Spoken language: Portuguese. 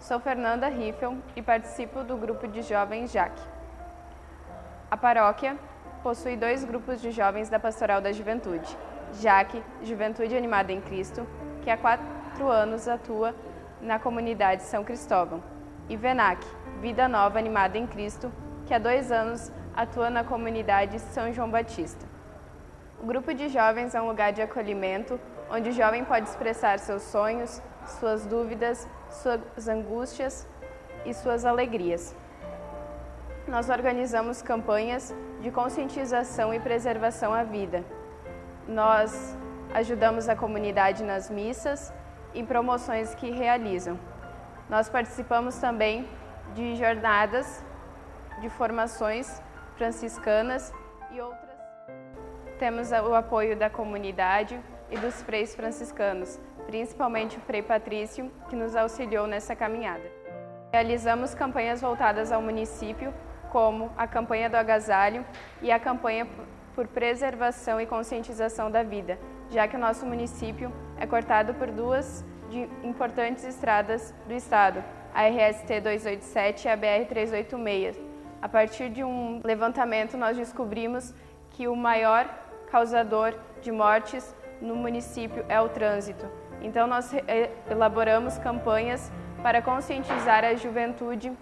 Sou Fernanda Riffel e participo do grupo de jovens JAC. A paróquia possui dois grupos de jovens da Pastoral da Juventude. JAC, Juventude Animada em Cristo, que há quatro anos atua na comunidade São Cristóvão, e VENAC, Vida Nova Animada em Cristo, que há dois anos atua na comunidade São João Batista. O grupo de jovens é um lugar de acolhimento, onde o jovem pode expressar seus sonhos, suas dúvidas, suas angústias e suas alegrias. Nós organizamos campanhas de conscientização e preservação à vida. Nós ajudamos a comunidade nas missas e promoções que realizam. Nós participamos também de jornadas de formações franciscanas e outras. Temos o apoio da comunidade e dos freis franciscanos, principalmente o Frei Patrício, que nos auxiliou nessa caminhada. Realizamos campanhas voltadas ao município, como a campanha do agasalho e a campanha por preservação e conscientização da vida, já que o nosso município é cortado por duas importantes estradas do estado, a RST 287 e a BR 386. A partir de um levantamento, nós descobrimos que o maior causador de mortes no município é o trânsito. Então, nós elaboramos campanhas para conscientizar a juventude